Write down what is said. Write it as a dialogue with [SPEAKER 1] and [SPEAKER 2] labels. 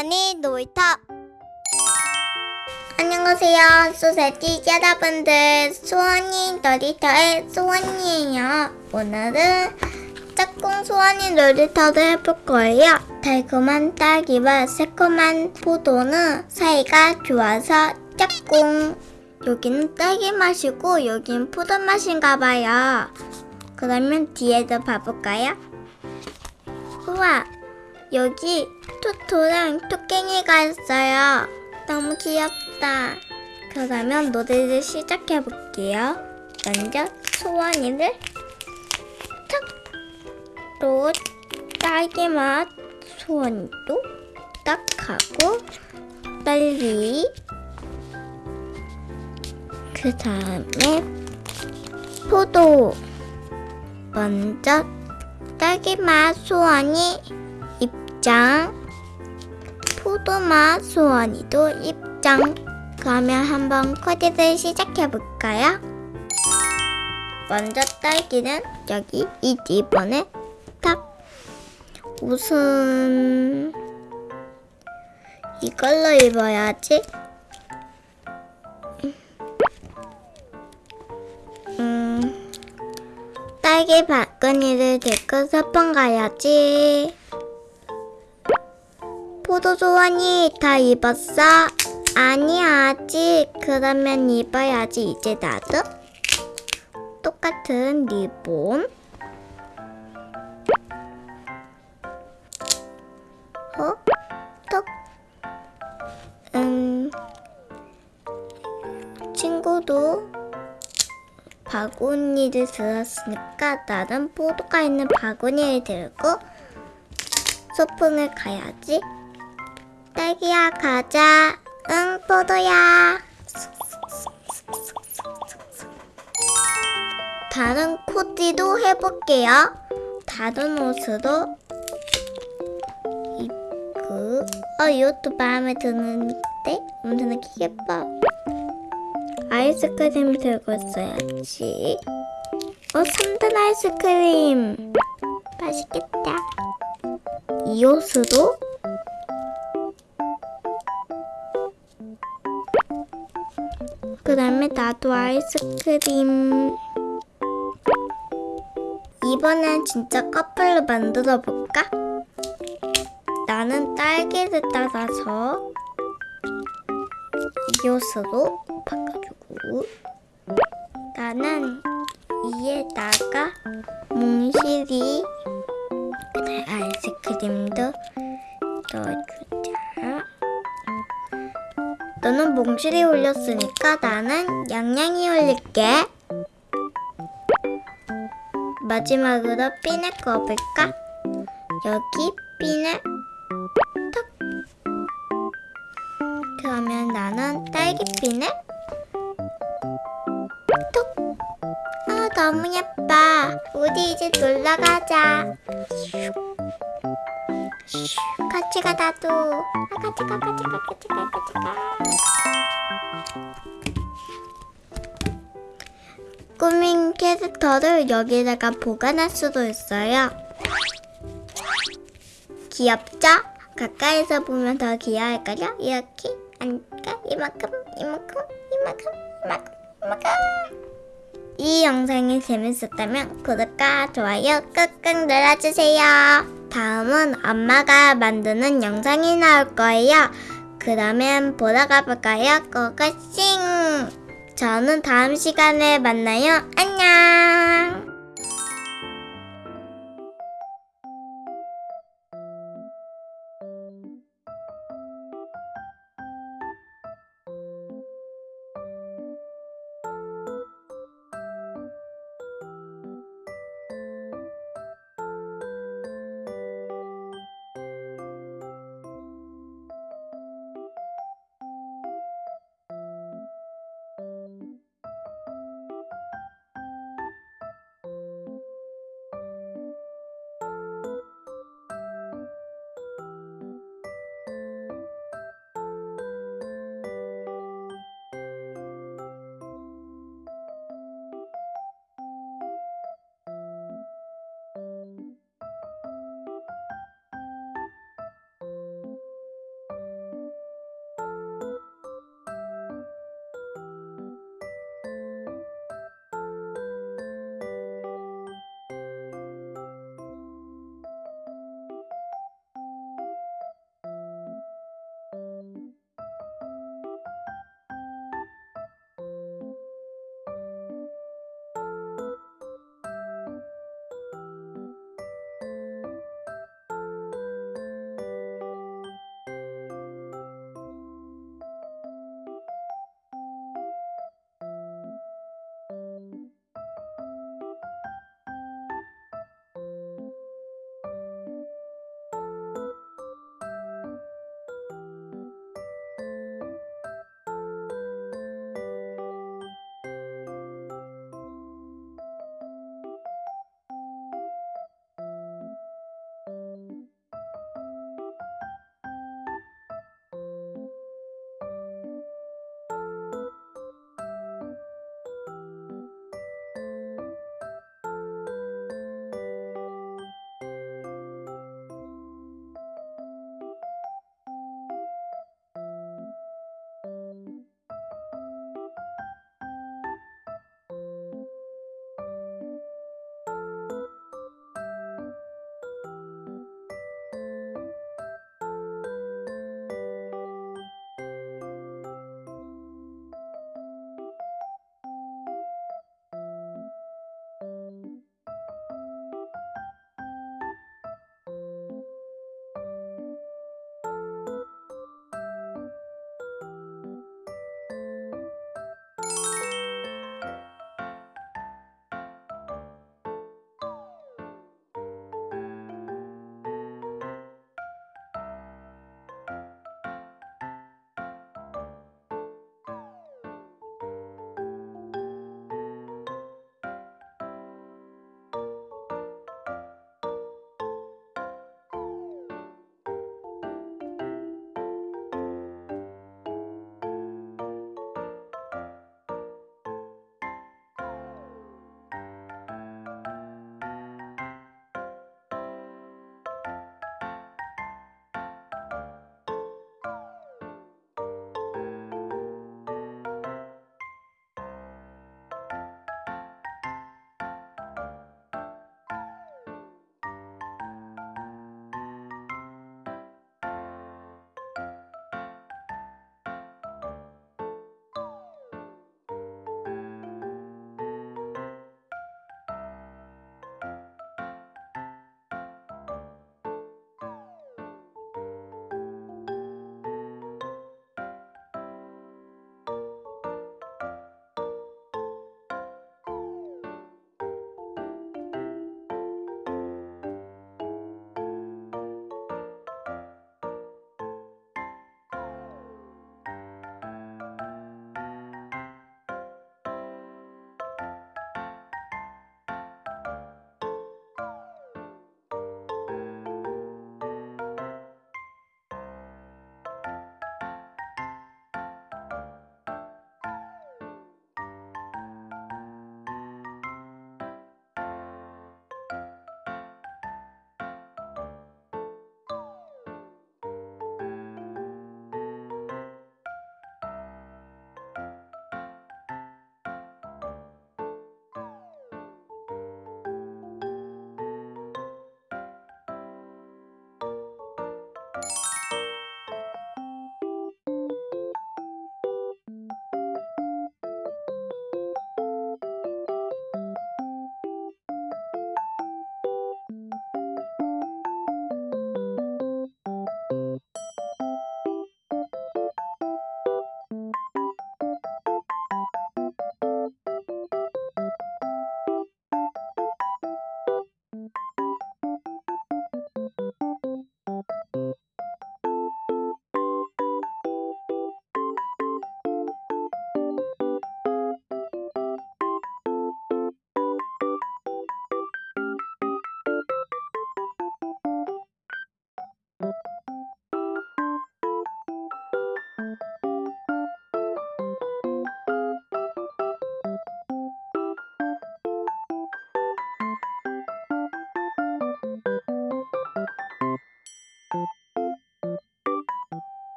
[SPEAKER 1] 소원이 놀이터. 안녕하세요. 소세지 여러분들 소원이 놀이터의 소원이에요. 오늘은 짝꿍 소원이 놀이터를 해볼 거예요. 달콤한 딸기와 새콤한 포도는 사이가 좋아서 짝꿍. 여기는 딸기 맛이고 여기는 포도 맛인가 봐요. 그러면 뒤에도 봐볼까요? 우와 여기 토토랑 토깽이가 있어요. 너무 귀엽다. 그러면 노래를 시작해 볼게요. 먼저 소원이를 탁! 또 딸기 맛 소원이도 딱 하고 빨리 그 다음에 포도 먼저 딸기 맛 소원이 입장. 포도맛 소원이도 입장. 그러면 한번 코디를 시작해 볼까요? 먼저 딸기는 여기 이 리본에 탁. 옷은 이걸로 입어야지. 음. 딸기 바구니를 들고 서방 가야지 포도 소원이 다 입었어? 아니 아직. 그러면 입어야지. 이제 나도? 똑같은 리본. 어? 톡 음... 친구도 바구니를 들었으니까 나는 포도가 있는 바구니를 들고 소풍을 가야지 딸기야 가자. 응 포도야. 다른 코디도 해볼게요. 다른 옷으로 입고 어 이것도 마음에 드는데 엄청 예뻐. 아이스크림 들고 있어야지. 어 3단 아이스크림 맛있겠다. 이 옷으로 다음에 나도 아이스크림 이번엔 진짜 커플로 만들어 볼까? 나는 딸기를 따라서 이 옷으로 바꿔주고 나는 이에다가 몽실이 아이스크림도 넣어주자 너는 몽실이 올렸으니까 나는 양양이 올릴게. 마지막으로 핀을 꺼볼까? 여기 핀을 턱. 그러면 나는 딸기 핀을 톡. 아 너무 예뻐. 우리 이제 놀러 가자. 같이 가 나도. 아, 같이 가 같이 가 같이 가 같이 가. 꾸민 캐릭터를 여기다가 보관할 수도 있어요. 귀엽죠? 가까이서 보면 더 귀여울걸요? 이렇게 앉까 이만큼 이만큼 이만큼 이만큼 이만큼 이 영상이 재밌었다면 구독과 좋아요 꾹꾹 눌러주세요. 다음은 엄마가 만드는 영상이 나올 거예요. 그러면 보러 가볼까요? 고고싱! 저는 다음 시간에 만나요. 안녕!